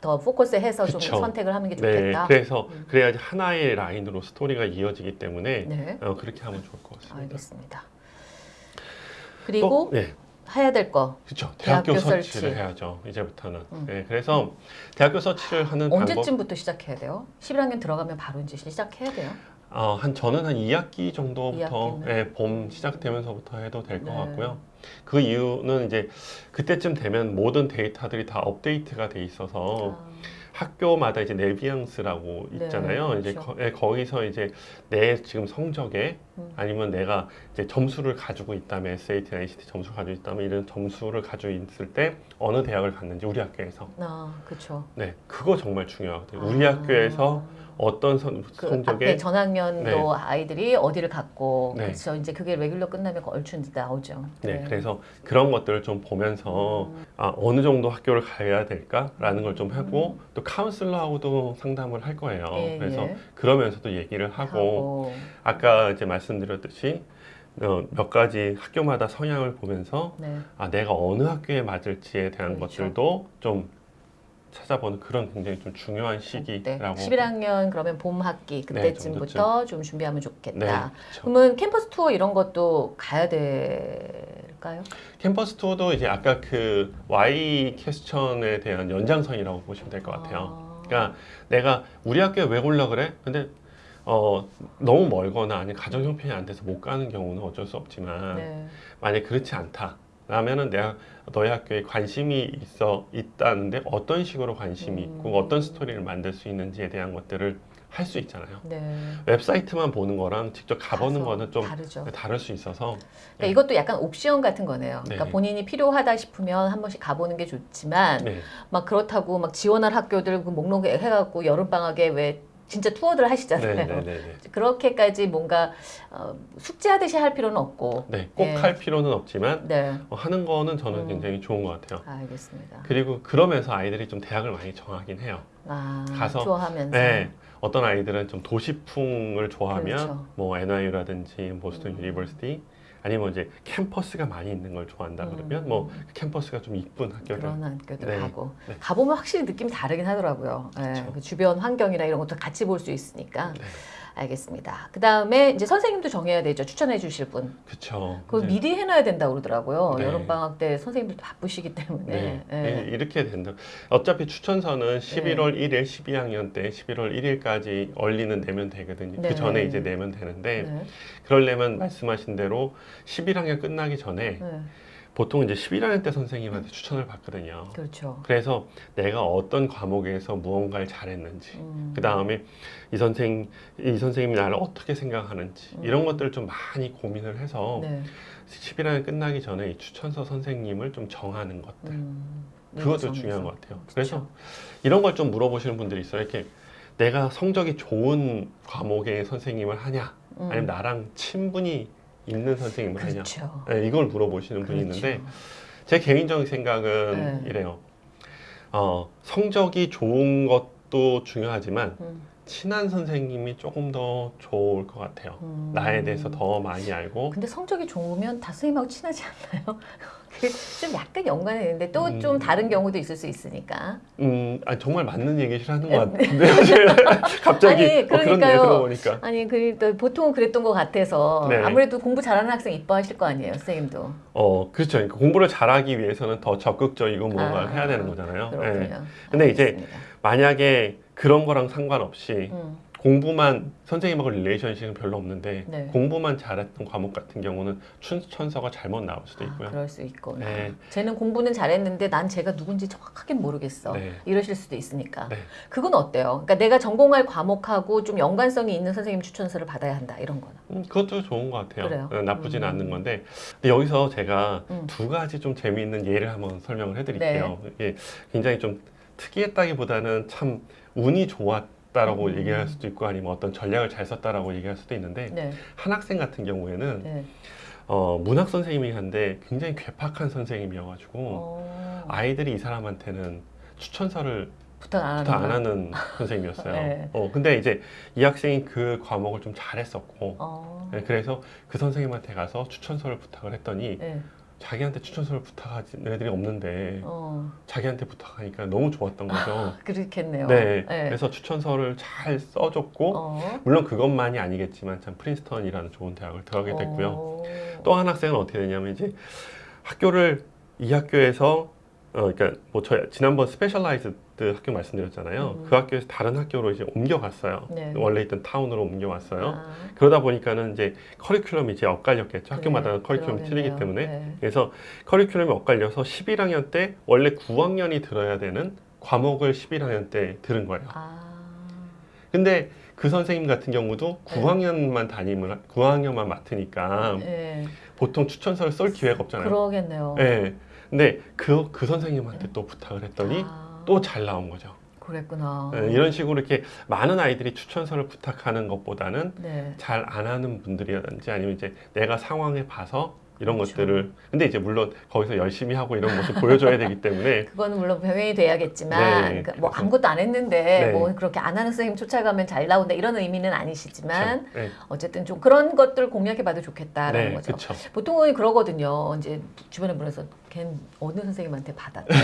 더 포커스 해서 좀 그쵸. 선택을 하는 게 네, 좋겠다. 그래서 음. 그래야지 하나의 라인으로 스토리가 이어지기 때문에 네. 어, 그렇게 하면 좋을 것 같습니다. 알겠습니다. 그리고 또, 네. 해야 될 거. 그렇죠. 대학교, 대학교 설치. 해야죠. 이제부터는. 음. 네, 그래서 대학교 서치를 하는 방법 언제쯤부터 시작해야 돼요? 11학년 들어가면 바로 이제 시작해야 돼요? 어, 한 저는 한 2학기 정도부터 2학기는? 예, 봄 시작되면서부터 해도 될것 네. 같고요. 그 이유는 이제 그때쯤 되면 모든 데이터들이 다 업데이트가 돼 있어서 아, 학교마다 이제 네비앙스라고 네, 있잖아요. 이제 그렇죠. 거, 예, 거기서 이제 내 지금 성적에 음. 아니면 내가 이제 점수를 가지고 있다면 SAT나 ACT 점수를 가지고 있다면 이런 점수를 가지고 있을 때 어느 대학을 갔는지 우리 학교에서 아, 그렇죠. 네 그거 정말 중요하거든요. 우리 아, 학교에서 어떤 선, 그 성적에 앞에 전학년도 네. 아이들이 어디를 갔고 네. 그렇죠. 이제 그게 레귤러 끝나면 얼추 이제 나오죠. 네, 그래서 그런 것들을 좀 보면서 음. 아, 어느 정도 학교를 가야 될까라는 걸 좀 하고 음. 또 카운슬러하고도 상담을 할 거예요. 예, 그래서 예. 그러면서도 얘기를 하고, 하고. 아까 이제 말씀드렸듯이 어, 몇 가지 학교마다 성향을 보면서 네. 아, 내가 어느 학교에 맞을지에 대한 그렇죠. 것들도 좀 찾아보는 그런 굉장히 좀 중요한 네. 시기라고 11학년 그러면 봄 학기 그때쯤부터 좀 준비하면 좋겠다. 네, 그렇죠. 그러면 캠퍼스 투어 이런 것도 가야 될까요? 캠퍼스 투어도 이제 아까 그 Y 퀘스천에 대한 연장선이라고 보시면 될 것 같아요. 아. 그러니까 내가 우리 학교에 왜 올라 그래? 근데 어 너무 멀거나 아니면 가정 형편이 안 돼서 못 가는 경우는 어쩔 수 없지만 네. 만약 그렇지 않다. 라면은 내가 너희 학교에 관심이 있어 있다는데 어떤 식으로 관심이 음. 있고 어떤 스토리를 만들 수 있는지에 대한 것들을 할 수 있잖아요. 네. 웹사이트만 보는 거랑 직접 가보는 거는 좀 다르죠. 다를 수 있어서 그러니까 이것도 약간 옵션 같은 거네요. 그러니까 네. 본인이 필요하다 싶으면 한 번씩 가보는 게 좋지만 네, 막 그렇다고 막 지원할 학교들 그 목록 해갖고 여름 방학에 왜 진짜 투어들 네, 하시잖아요. 네, 네, 네. 그렇게까지 뭔가 어, 숙제하듯이 할 필요는 없고. 네, 꼭 네. 할 필요는 없지만 네, 어, 하는 거는 저는 음. 굉장히 좋은 것 같아요. 알겠습니다. 그리고 그러면서 아이들이 좀 대학을 많이 정하긴 해요. 아, 가서- 투어하면서. 네. 어떤 아이들은 좀 도시풍을 좋아하면 그렇죠. 뭐 NYU라든지 보스턴 음. University 아니면 이제 캠퍼스가 많이 있는 걸 좋아한다 그러면 음. 뭐 캠퍼스가 좀 이쁜 학교를 그런 학교들 네. 가고 네. 가보면 확실히 느낌이 다르긴 하더라고요. 네. 그 주변 환경이나 이런 것도 같이 볼 수 있으니까 네. 알겠습니다. 그 다음에 이제 선생님도 정해야 되죠. 추천해 주실 분. 그쵸. 그거 이제 미리 해놔야 된다고 그러더라고요. 네. 여름 방학 때 선생님들도 바쁘시기 때문에. 네. 네. 이- 이렇게 된다. 어차피 추천서는 11월 1일 12학년 때 11월 1일까지 얼리는 내면 되거든요. 네. 그 전에 이제 내면 되는데 네. 그러려면 말씀하신 대로 11학년 끝나기 전에 네. 보통 이제 11학년 때 선생님한테 추천을 받거든요. 그렇죠. 그래서 내가 어떤 과목에서 무언가를 잘했는지 음. 그 다음에 이 선생 이 선생님이 나를 어떻게 생각하는지 음. 이런 것들을 좀 많이 고민을 해서 네. 11학년 끝나기 전에 이 추천서 선생님을 좀 정하는 것들 음. 그것도 일정에서. 중요한 것 같아요. 그렇죠. 그래서 이런 걸 좀 물어보시는 분들이 있어요. 이렇게 내가 성적이 좋은 과목의 선생님을 하냐, 음. 아니면 나랑 친분이 있는 선생님을 하냐, 그렇죠. 네, 이걸 물어보시는 분이 그렇죠. 있는데 제 개인적인 생각은 네. 이래요. 어, 성적이 좋은 것도 중요하지만 음. 친한 선생님이 조금 더 좋을 것 같아요. 음. 나에 대해서 더 많이 알고 근데 성적이 좋으면 다 선생님하고 친하지 않나요? 그게 좀 약간 연관이 있는데 또좀 음. 다른 경우도 있을 수 있으니까. 음, 아, 정말 맞는 얘기시라는 것 같은데 갑자기 아니, 어, 그러니까요. 들어보니까 아니 그 보통은 그랬던 것 같아서 네. 아무래도 공부 잘하는 학생 이뻐하실 거 아니에요, 선생님도. 어 그렇죠 그러니까 공부를 잘하기 위해서는 더 적극적이고 뭔가를 아, 해야 되는 거잖아요 그렇군요. 네. 근데 이제 알겠습니다. 만약에 그런 거랑 상관없이 음, 공부만 선생님하고 릴레이션십은 별로 없는데 네. 공부만 잘했던 과목 같은 경우는 추천서가 잘못 나올 수도 아, 있고요 그럴 수 있구나. 네. 쟤는 공부는 잘했는데 난 쟤가 누군지 정확하게 모르겠어. 네. 이러실 수도 있으니까. 네. 그건 어때요? 그러니까 내가 전공할 과목하고 좀 연관성이 있는 선생님 추천서를 받아야 한다 이런 거는. 음, 그것도 좋은 것 같아요 그래요? 어, 나쁘지는 음. 않는 건데 근데 여기서 제가 음. 두 가지 좀 재미있는 예를 한번 설명을 해드릴게요 네. 이게 굉장히 좀 특이했다기보다는 참 운이 좋았 다라고 음. 얘기할 수도 있고 아니면 어떤 전략을 잘 썼다라고 얘기할 수도 있는데 네. 한 학생 같은 경우에는 네. 어, 문학 선생님이 한데 굉장히 괴팍한 선생님이어가지고 어, 아이들이 이 사람한테는 추천서를 부탁 안 부터 안 하는 하는 선생님이었어요. 네. 어, 근데 이제 이 학생이 그 과목을 좀 잘했었고 어. 네, 그래서 그 선생님한테 가서 추천서를 부탁을 했더니 네. 자기한테 추천서를 부탁하는 애들이 없는데 어. 자기한테 부탁하니까 너무 좋았던 거죠. 그렇겠네요. 네, 네. 그래서 추천서를 잘 써줬고 어. 물론 그것만이 아니겠지만 참 프린스턴이라는 좋은 대학을 들어가게 됐고요. 어. 또한 학생은 어떻게 되냐면 이제 학교를 이 학교에서 어 그러니까 뭐저 지난번 specialized 학교 말씀드렸잖아요. 음. 그 학교에서 다른 학교로 이제 옮겨갔어요. 네. 원래 있던 타운으로 옮겨왔어요. 아, 그러다 보니까는 이제 커리큘럼이 이제 엇갈렸겠죠. 학교마다 그래, 커리큘럼이 틀리기. 때문에. 네. 그래서 커리큘럼이 엇갈려서 11학년 때 원래 9학년이 들어야 되는 과목을 11학년 때 들은 거예요. 아, 근데 그 선생님 같은 경우도 네. 9학년만 담임을 9학년만 맡으니까 네. 보통 추천서를 쏠 기회가 없잖아요. 그러겠네요. 네. 근데 그, 그 선생님한테 또 부탁을 했더니 아, 또잘 나온 거죠. 그랬구나. 네, 이런 식으로 이렇게 많은 아이들이 추천서를 부탁하는 것보다는 네. 잘 안 하는 분들이라든지 아니면 이제 내가 상황에 봐서 이런 그렇죠. 것들을 근데 이제 물론 거기서 열심히 하고 이런 모습 보여줘야 되기 때문에 그거는 물론 병행이 돼야겠지만 네, 그뭐 그래서- 아무것도 안 했는데 네. 뭐 그렇게 안 하는 선생님 쫓아가면 잘 나온다 이런 의미는 아니시지만 네, 어쨌든 좀 그런 것들 공략해봐도 좋겠다라는 네, 거죠. 그렇죠. 보통은 그러거든요. 이제 주변에 물어서 걘 어느 선생님한테 받았대?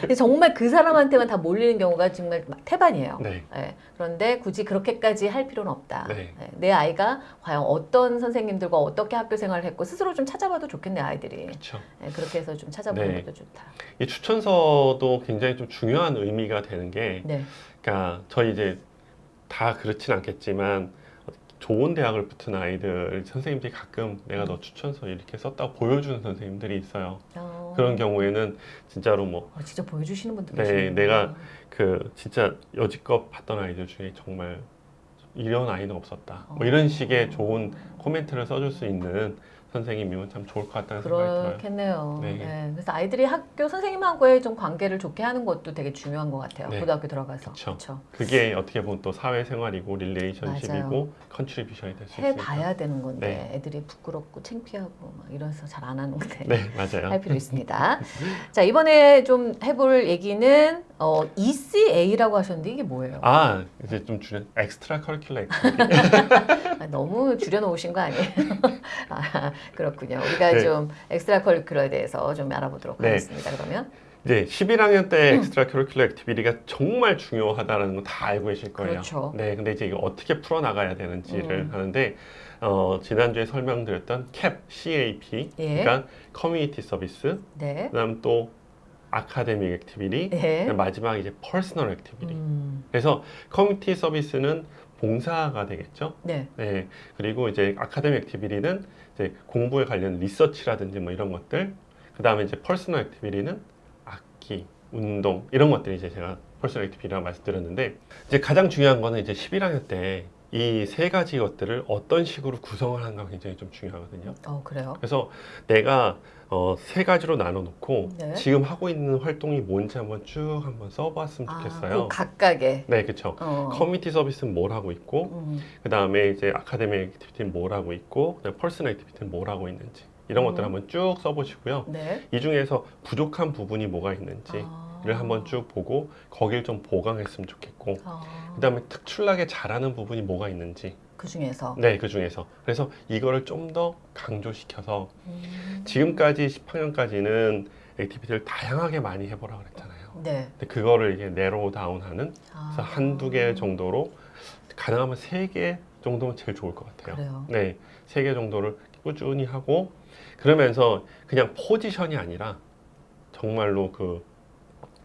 근데 정말 그 사람한테만 다 몰리는 경우가 정말 태반이에요. 네, 예, 그런데 굳이 그렇게까지 할 필요는 없다. 네. 예, 내 아이가 과연 어떤 선생님들과 어떻게 학교 생활을 했고 스스로 좀 찾아봐도 좋겠네 아이들이. 그렇죠. 예, 그렇게 해서 좀 찾아보는 네. 것도 좋다. 이 추천서도 굉장히 좀 중요한 의미가 되는 게 네, 그러니까 저희 이제 다 그렇진 않겠지만 좋은 대학을 붙은 아이들 선생님들이 가끔 내가 너 추천서 이렇게 썼다고 보여주는 선생님들이 있어요. 어, 그런 경우에는 진짜로 뭐 어, 진짜 보여주시는 분들 네, 계시네요. 내가 그 진짜 여지껏 봤던 아이들 중에 정말 이런 아이는 없었다. 뭐 이런 식의 좋은 코멘트를 써줄 수 있는 선생님이면 참 좋을 것 같다는 생각이 들어요. 그렇겠네요. 네. 네, 그래서 아이들이 학교 선생님하고의 좀 관계를 좋게 하는 것도 되게 중요한 것 같아요. 네. 고등학교 들어가서. 그쵸. 그게 어떻게 보면 또 사회생활이고 relationship이고. contribution이 될 수 있으니까. 해봐야 되는 건데 네. 애들이 부끄럽고 창피하고 막 이래서 잘 안 하는 건데 네, 맞아요. 할 필요 있습니다. 자 이번에 좀 해볼 얘기는 어, ECA라고 하셨는데 이게 뭐예요? 아, 이제 좀 줄여 extracurricular activity. 아, 너무 줄여놓으신 거 아니에요? 아, 그렇군요. 우리가 네. 좀 extracurricular에 대해서 좀 알아보도록 네. 하겠습니다. 그러면 이제 11학년 때 음. extracurricular activity가 정말 중요하다는 거 다 알고 계실 거예요. 그렇죠. 네, 근데 이제 이거 어떻게 풀어 나가야 되는지를 음. 하는데 어, 지난주에 설명드렸던 CAP, CAP, 예. 그러니까 community service, 네. 그다음 또 academic activity, 네. 그다음 마지막 이제 personal activity. 음, 그래서 community service는 봉사가 되겠죠. 네. 네. 그리고 이제 academic activity는 이제 공부에 관련 리서치라든지 뭐 이런 것들. 그 다음에 이제 personal activity는 악기, 운동 이런 것들이 이제 제가 personal activity라고 말씀드렸는데 이제 가장 중요한 거는 이제 11학년 때 이 세 가지 것들을 어떤 식으로 구성을 하는가 굉장히 좀 중요하거든요. 어 그래요. 그래서 내가 어, 세 가지로 나눠놓고 네. 지금 하고 있는 활동이 뭔지 한번 쭉 한번 써봤으면 아, 좋겠어요. 그 각각의 네, 그렇죠. 어. community service는 뭘 하고 있고, 음, 그 다음에 이제 academic activity는 뭘 하고 있고, personal activity는 뭘 하고 있는지 이런 음. 것들 한번 쭉 써보시고요. 네. 이 중에서 부족한 부분이 뭐가 있는지 를 아. 한번 쭉 보고 거길 좀 보강했으면 좋겠고, 아, 그 다음에 특출나게 잘하는 부분이 뭐가 있는지, 그 중에서 네, 그 중에서 그래서 이거를 좀 더 강조시켜서 음, 지금까지 10학년까지는 activity를 다양하게 많이 해보라 그랬잖아요. 네. 근데 그거를 이게 narrow down하는 아, 그래서 한두 개 정도로 가능하면 세 개 정도면 제일 좋을 것 같아요. 그래요. 네, 세 개 정도를 꾸준히 하고 그러면서 그냥 포지션이 아니라 정말로 그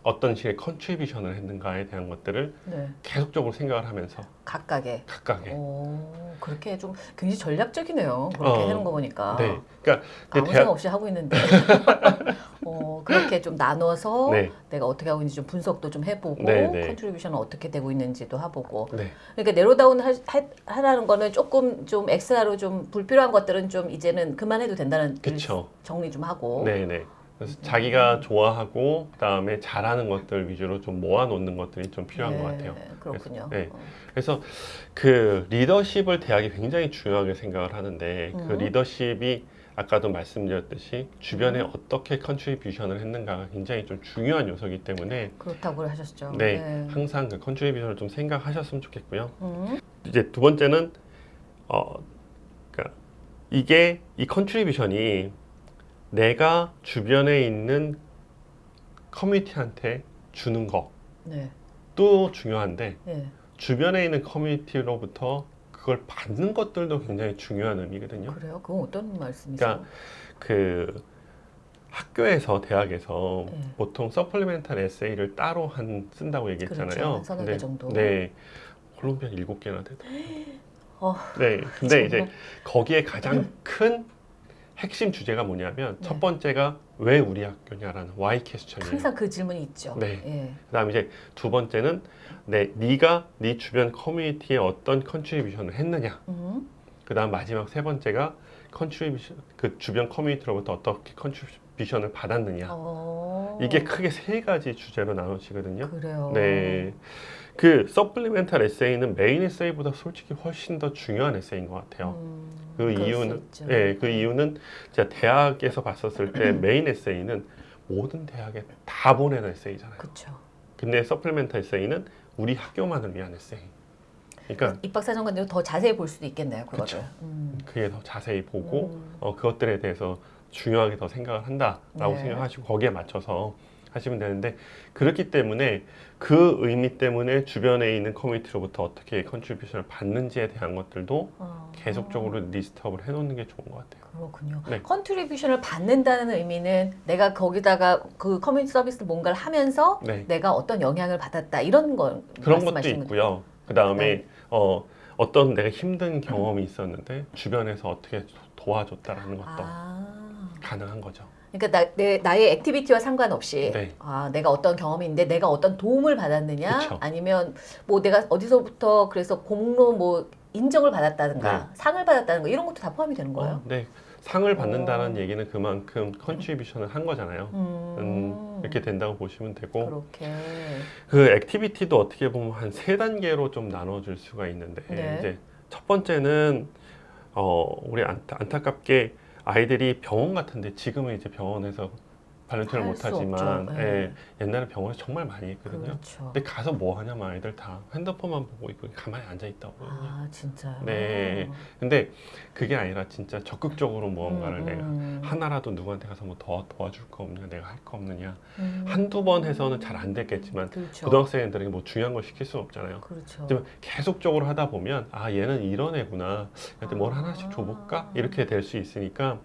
어떤 식의 contribution을 했는가에 대한 것들을 네. 계속적으로 생각을 하면서 각각의. 각각의 오, 그렇게 좀 굉장히 전략적이네요. 그렇게 어, 하는 거 보니까. 네, 그러니까 아무 근데 생각 없이 하고 있는데. 어, 그렇게 좀 나눠서 네, 내가 어떻게 하고 있는지 좀 분석도 좀 해보고 네, 네. contribution은 어떻게 되고 있는지도 해보고 네, 그러니까 narrow down 하, 하, 하라는 거는 조금 좀 extra로 좀 불필요한 것들은 좀 이제는 그만해도 된다는. 정리 좀 하고 네, 네. 그래서 자기가 좋아하고 그다음에 잘하는 것들 위주로 좀 모아놓는 것들이 좀 필요한 것 같아요. 네, 그렇군요. 네. 어. 그래서 그 리더십을 대학이 굉장히 중요하게 생각을 하는데 그 음. 리더십이 아까도 말씀드렸듯이 주변에 음. 어떻게 contribution을 했는가가 굉장히 좀 중요한 요소이기 때문에 그렇다고 하셨죠. 네, 항상 그 contribution을 좀 생각하셨으면 좋겠고요. 음, 이제 두 번째는 어 그러니까 이게 이 contribution이 내가 주변에 있는 커뮤니티한테 주는 네, 것도 중요한데 네. 주변에 있는 커뮤니티로부터 그걸 받는 것들도 굉장히 중요한 의미거든요. 그래요? 그건 어떤 말씀이세요? 그러니까 그 학교에서 대학에서 네. 보통 supplemental 에세이를 따로 한 쓴다고 얘기했잖아요. 그렇죠. 서너 개 정도. 네. 콜롬비아 일곱 개나 되더. 어, 네. 근데 이제 정말. 거기에 가장 큰 핵심 주제가 뭐냐면 네. 첫 번째가 왜 우리 학교냐라는 why question이에요. 항상 그 질문이 있죠. 네. 예. 그다음에 이제 두 번째는 네, 네가 네 주변 커뮤니티에 어떤 contribution을 했느냐. 음. 그다음 마지막 세 번째가 contribution 그 주변 커뮤니티로부터 어떻게 contribution을 받았느냐. 어. 이게 크게 세 가지 주제로 나누시거든요. 그래요. 네. 그 supplemental 에세이는 메인 에세이보다 솔직히 훨씬 더 중요한 에세이인 것 같아요. 음, 그 이유는. 예, 그 이유는 제가 대학에서 봤었을 때 메인 에세이는 모든 대학에 다 보내는 에세이잖아요. 그렇죠. 근데 supplemental 에세이는 우리 학교만을 위한 에세이. 그러니까 입학사정관도 더 자세히 볼 수도 있겠네요. 그거를. 음. 그게 더 자세히 보고 음. 어, 그것들에 대해서 중요하게 더 생각을 한다라고 네. 생각하시고 거기에 맞춰서 하시면 되는데 그렇기 때문에 그 의미 때문에 주변에 있는 커뮤니티로부터 어떻게 contribution을 받는지에 대한 것들도 어. 계속적으로 list up을 해놓는 게 좋은 것 같아요. 그렇군요. 네. contribution을 받는다는 의미는 내가 거기다가 그 community service 뭔가를 하면서 네. 내가 어떤 영향을 받았다 이런 걸 그런 것도? 있고요. 그 다음에 네. 어, 어떤 내가 힘든 경험이 있었는데 주변에서 어떻게 도와줬다라는 것도 아. 가능한 거죠. 그러니까 나, 내, 나의 activity와 상관없이 네. 아, 내가 어떤 경험이 있는데 내가 어떤 도움을 받았느냐 그쵸. 아니면 뭐 내가 어디서부터 그래서 공로 뭐 인정을 받았다든가 상을 받았다는 거 이런 것도 다 포함이 되는 거예요? 어, 네. 상을 받는다는 어. 얘기는 그만큼 contribution을 한 거잖아요. 음, 음, 이렇게 된다고 보시면 되고 그렇게 그 activity도 어떻게 보면 한 세 단계로 좀 나눠질 수가 있는데 네. 이제 첫 번째는 어 우리 안타, 안타깝게 아이들이 병원 같은데 지금은 이제 병원에서 volunteer를 할수 못하지만. 예, 네. 옛날에 병원에서 정말 많이 했거든요. 그렇죠. 근데 가서 뭐 하냐면 아이들 다 핸드폰만 보고 있고 가만히 앉아 있다고. 아 진짜요? 네. 근데 그게 아니라 진짜 적극적으로 무언가를 음, 내가 음. 하나라도 누구한테 가서 뭐 더 도와줄 거 없냐, 내가 할 거 없느냐. 음. 한두 번 해서는 잘 안 됐겠지만 그렇죠. 고등학생들에게 뭐 중요한 걸 시킬 수는 없잖아요. 그렇죠. 계속적으로 하다 보면 아 얘는 이런 애구나. 뭘 아. 하나씩 줘볼까? 이렇게 될 수 있으니까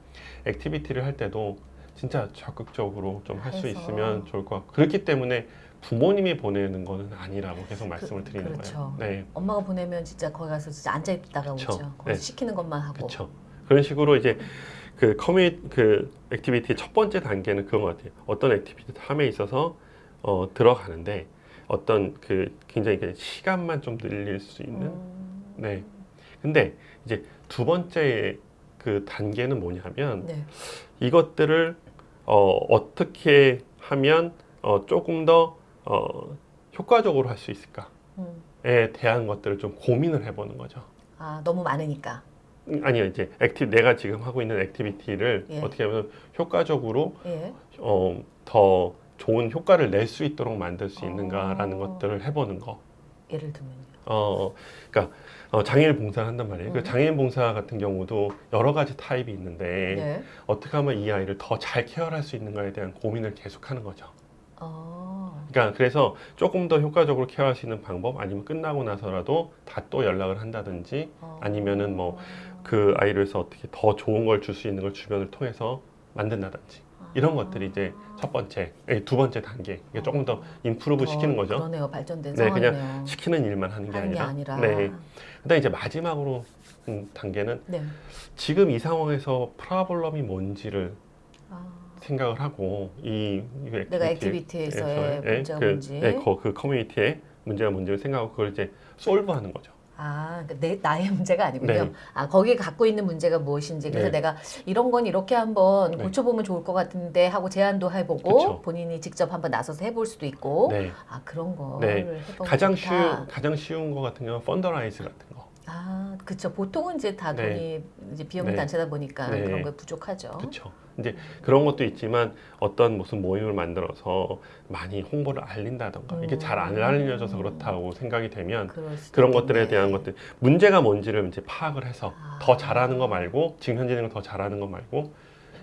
activity를 할 때도 진짜 적극적으로 좀 할 수. 있으면 좋을 것 같고 그렇기 때문에 부모님이 보내는 거는 아니라고 계속 말씀을 그- 드리는 그렇죠. 거예요. 네. 엄마가 보내면 진짜 거기 가서 진짜 앉아 있다가 그쵸. 오죠. 거기서 네. 시키는 것만 하고. 그렇죠. 그런 식으로 이제 그 communi 그 activity 첫 번째 단계는 그런 것 같아요. 어떤 activity 함에 있어서 어, 들어가는데 어떤 그 굉장히 그 시간만 좀 늘릴 수 있는. 음. 네. 근데 이제 두 번째 그 단계는 뭐냐면 네. 이것들을 어, 어떻게 하면 어, 조금 더 어, 효과적으로 할 수 있을까에 음. 대한 것들을 좀 고민을 해보는 거죠. 아 너무 많으니까. 음, 아니요 이제 acti 내가 지금 하고 있는 activity를 예. 어떻게 하면 효과적으로 예. 어, 더 좋은 효과를 낼 수 있도록 만들 수 있는가라는 어. 것들을 해보는 거. 예를 들면요. 어, 그러니까 어, 장애인 봉사를 한단 말이에요. 그 음. 장애인 봉사 같은 경우도 여러 가지 타입이 있는데 네. 어떻게 하면 이 아이를 더 잘 care할 수 있는가에 대한 고민을 계속하는 거죠. 어. 그러니까 그래서 조금 더 효과적으로 케어할 수 있는 방법 아니면 끝나고 나서라도 다 또 연락을 한다든지 어. 아니면은 뭐 그 아이를 위해서 어떻게 더 좋은 걸 줄 수 있는 걸 주변을 통해서 만든다든지 이런 것들이 이제 첫 번째, 아니, 두 번째 단계. 이게 조금 더 임프루브 더 시키는 거죠. 그러네요. 발전된 네, 그냥 상황이네요. 시키는 일만 하는 게 하는 게 아니라. 아니라. 네. 그다음 이제 마지막으로 음, 단계는 네. 지금 이 상황에서 프라블럼이 뭔지를 아. 생각을 하고 이, 이 내가 activity에서의 activity에서의 문제가 그, 뭔지. 네, 그, 그 커뮤니티의 문제가 뭔지를 생각하고 그걸 이제 solve하는 거죠. 아, 그러니까 내 나의 문제가 아니군요. 네. 아, 거기 갖고 있는 문제가 무엇인지 그래서 네. 내가 이런 건 이렇게 한번 네. 고쳐보면 좋을 것 같은데 하고 제안도 해보고 그쵸. 본인이 직접 한번 나서서 해볼 수도 있고 네. 아 그런 거 네. 해보면 가장 좋다. 쉬운 가장 쉬운 거 같은 경우는 fundraise 같은 거. 아, 그렇죠. 보통은 이제 다 네. 돈이 이제 비용 네. 단체다 보니까 네. 그런 거 부족하죠. 그렇죠. 이제 그런 것도 있지만 어떤 무슨 모임을 만들어서 많이 홍보를 알린다던가 이게 잘안 음. 알려져서 그렇다고 생각이 되면 그런. 것들에 대한 것들 문제가 뭔지를 이제 파악을 해서 아. 더 잘하는 거 말고 지금 현재 있는 거 더 잘하는 거 말고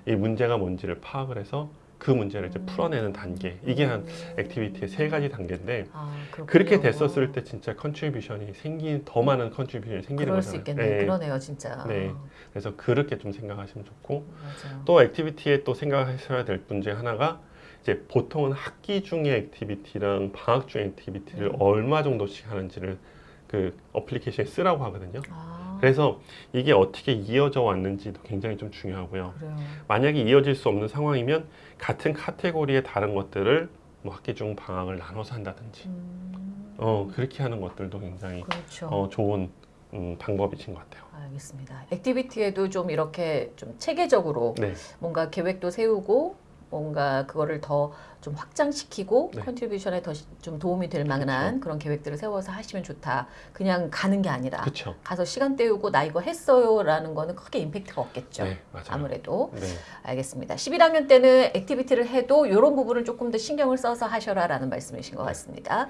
이 문제가 뭔지를 파악을 해서 그 문제를 이제 풀어내는 단계. 이게 한 음. activity의 세 가지 단계인데 아. 그렇게 됐었을 때 진짜 contribution이 생긴 더 많은 contribution이 생기는 그럴 수 거잖아요. 있겠네요. 네. 그러네요, 진짜. 네. 그래서 그렇게 좀 생각하시면 좋고 맞아요. 또 activity에 또 생각하셔야 될 문제 하나가 이제 보통은 학기 중에 activity랑 방학 중에 activity를 음. 얼마 정도씩 하는지를 그 application에 쓰라고 하거든요. 아, 그래서 이게 어떻게 이어져 왔는지도 굉장히 좀 중요하고요. 그래요. 만약에 이어질 수 없는 상황이면 같은 카테고리의 다른 것들을 뭐 학기 중 방학을 나눠서 한다든지 음, 어 그렇게 하는 것들도 굉장히 그렇죠. 어, 좋은 음, 방법이신 것 같아요. 알겠습니다. activity에도 좀 이렇게 좀 체계적으로 네, 뭔가 계획도 세우고 뭔가 그거를 더 좀 확장시키고 네. contribution에 더 좀 도움이 될 만한 그런 계획들을 세워서 하시면 좋다. 그냥 가는 게 아니라 그렇죠. 가서 시간 때우고 나 이거 했어요라는 거는 크게 임팩트가 없겠죠. 네. 아무래도 네, 알겠습니다. 11학년 때는 activity를 해도 이런 부분을 조금 더 신경을 써서 하셔라라는 말씀이신 것 네. 같습니다.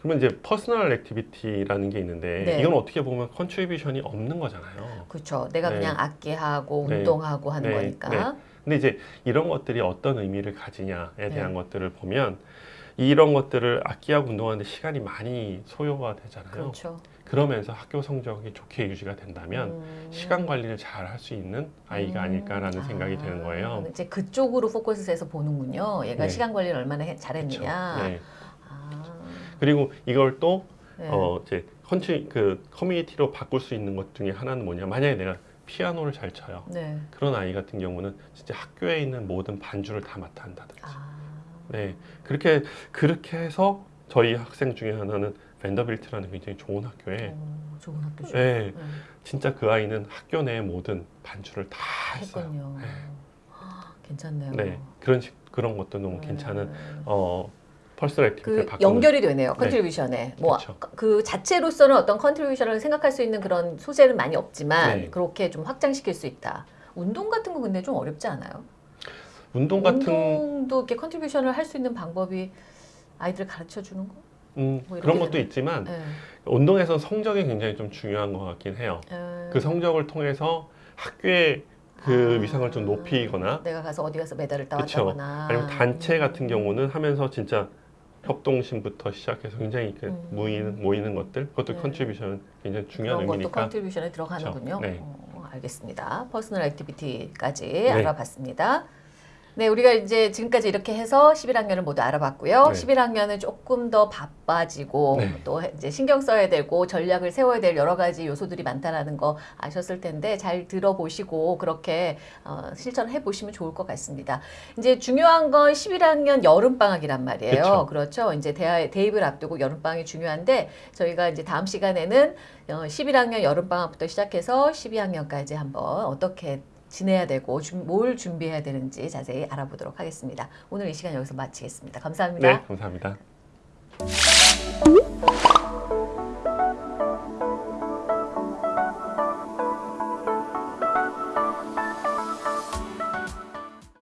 그러면 이제 personal activity라는 게 있는데 네. 이건 어떻게 보면 contribution이 없는 거잖아요. 그렇죠. 내가 네. 그냥 악기하고 네. 운동하고 하는 네. 거니까. 근데 이제 이런 것들이 어떤 의미를 가지냐에 네. 대한 것들을 보면 이런 것들을 악기하고 운동하는데 시간이 많이 소요가 되잖아요. 그렇죠. 그러면서 학교 성적이 좋게 유지가 된다면 음. 시간 관리를 잘 할 수 있는 아이가 음. 아닐까라는 생각이 아, 드는 거예요. 이제 그쪽으로 포커스해서 보는군요. 얘가 네. 시간 관리를 얼마나 해-? 잘했느냐. 네. 아, 그리고 이걸 또 네. 어, 이제 컨치 그 커뮤니티로 바꿀 수 있는 것 중에 하나는 뭐냐? 만약에 내가 피아노를 잘 쳐요. 네. 그런 아이 같은 경우는 진짜 학교에 있는 모든 반주를 다 맡아 한다든지. 아, 네, 그렇게 그렇게 해서 저희 학생 중에 하나는 밴더빌트라는 굉장히 좋은 학교에 어, 좋은 학교죠. 네, 네. 진짜 그 아이는 학교 내 모든 반주를 다 했어요. 했군요. 네. 아, 괜찮네요. 네, 그런 식 그런 것도 너무 네. 괜찮은 어 personal activity를 그 연결이 되네요. contribution에. 뭐 그쵸. 그 자체로서는 어떤 contribution을 생각할 수 있는 그런 소재는 많이 없지만 네. 그렇게 좀 확장시킬 수 있다. 운동 같은 거 근데 좀 어렵지 않아요? 운동 같은 운동도 이렇게 contribution을 할 수 있는 방법이 아이들 가르쳐 주는 거? 음, 뭐 그런 것도 되나? 있지만 네. 운동에서 성적이 굉장히 좀 중요한 것 같긴 해요. 음. 그 성적을 통해서 학교의 그 아, 위상을 좀 높이거나 내가 가서 어디 가서 메달을 그쵸. 따왔다거나 아니면 단체 같은 경우는 하면서 진짜 협동심부터 시작해서 굉장히 그 음. 모이는 모이는 것들 그것도 네. contribution 굉장히 중요한 그런 의미니까 contribution에 들어가는군요. 네. 어, 알겠습니다. personal activity까지 네. 알아봤습니다. 네, 우리가 이제 지금까지 이렇게 해서 11학년을 모두 알아봤고요. 네. 11학년은 조금 더 바빠지고 네. 또 이제 신경 써야 되고 전략을 세워야 될 여러 가지 요소들이 많다라는 거 아셨을 텐데 잘 들어보시고 그렇게 어, 실천해 보시면 좋을 것 같습니다. 이제 중요한 건 11학년 여름 방학이란 말이에요. 그쵸. 그렇죠. 이제 대, 대입을 앞두고 여름 방학이 중요한데 저희가 이제 다음 시간에는 어, 11학년 여름 방학부터 시작해서 12학년까지 한번 어떻게 지내야 되고 준- 뭘 준비해야 되는지 자세히 알아보도록 하겠습니다. 오늘 이 시간 여기서 마치겠습니다. 감사합니다. 네 감사합니다.